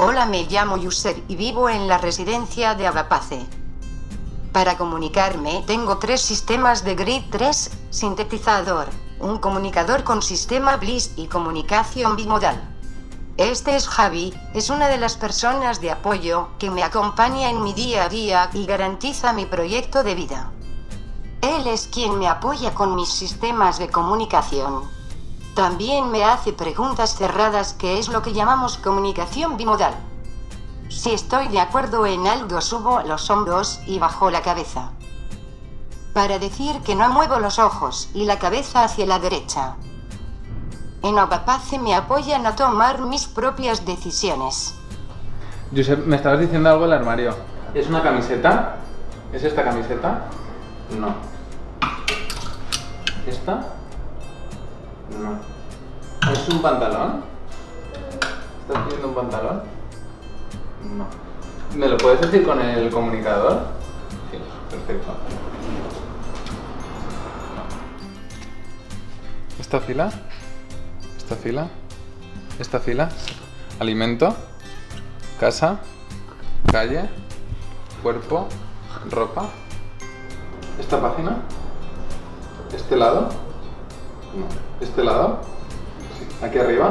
Hola, me llamo Yusef y vivo en la residencia de Abapace. Para comunicarme tengo tres sistemas de grid 3, sintetizador, un comunicador con sistema BLIS y comunicación bimodal. Este es Javi, es una de las personas de apoyo que me acompaña en mi día a día y garantiza mi proyecto de vida. Él es quien me apoya con mis sistemas de comunicación. También me hace preguntas cerradas que es lo que llamamos comunicación bimodal. Si estoy de acuerdo en algo subo los hombros y bajo la cabeza. Para decir que no muevo los ojos y la cabeza hacia la derecha. En Obapace me apoyan a tomar mis propias decisiones. Josep, me estabas diciendo algo del armario. ¿Es una camiseta? ¿Es esta camiseta? No. ¿Esta? No. ¿Es un pantalón? ¿Estás pidiendo un pantalón? No. ¿Me lo puedes decir con el comunicador? Sí, perfecto. ¿Esta fila? ¿Esta fila? ¿Esta fila? Alimento, casa, calle, cuerpo, ropa. ¿Esta página? ¿Este lado? ¿Este lado? ¿Aquí arriba?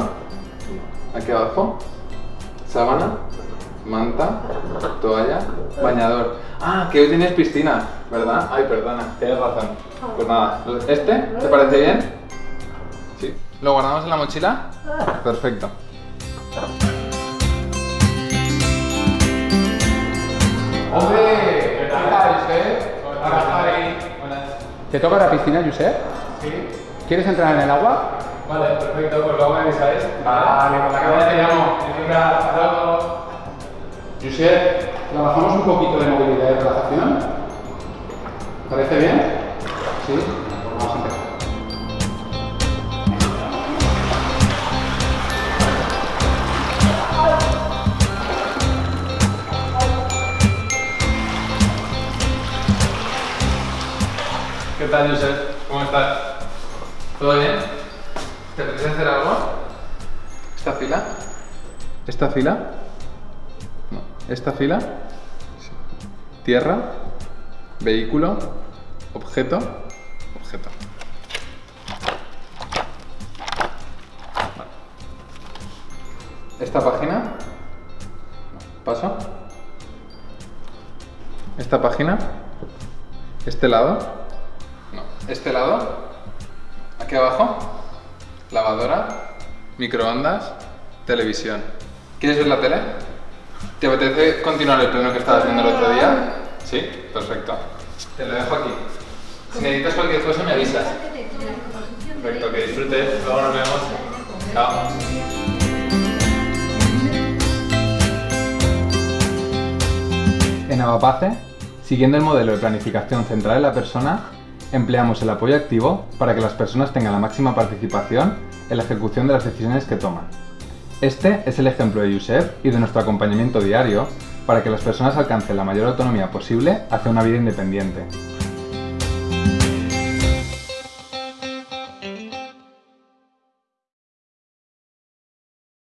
¿Aquí abajo? ¿Sábana? ¿Manta? ¿Toalla? ¿Bañador? Ah, que hoy tienes piscina, ¿verdad? Ay, perdona, tienes razón. Pues nada, ¿este? ¿Te parece bien? Sí. ¿Lo guardamos en la mochila? Perfecto. ¡Hombre! ¿Qué tal, Josep? Hola, ¿Te toca la piscina, Josep? Sí. ¿Quieres entrar en el agua? Vale, perfecto, pues luego me avisáis. Vale, con la cabeza te llamo. Josep, ¿trabajamos un poquito de movilidad y relajación? ¿Parece bien? Sí. Pues vamos a empezar. ¿Qué tal, Josep? ¿Cómo estás? ¿Todo bien? ¿Te apetece hacer algo? ¿Esta fila? ¿Esta fila? No. ¿Esta fila? Sí. Tierra, vehículo, objeto, objeto. Vale. ¿Esta página? ¿Paso? ¿Esta página? ¿Este lado? No. ¿Este lado? Aquí abajo, lavadora, microondas, televisión. ¿Quieres ver la tele? ¿Te apetece continuar el pleno que estabas haciendo el otro día? Sí, perfecto. Te lo dejo aquí. Si necesitas cualquier cosa me avisas. Perfecto, que disfrutes. Luego nos vemos. Chao. En Avapace, siguiendo el modelo de planificación centrada en la persona, empleamos el apoyo activo para que las personas tengan la máxima participación en la ejecución de las decisiones que toman. Este es el ejemplo de Yusef y de nuestro acompañamiento diario para que las personas alcancen la mayor autonomía posible hacia una vida independiente.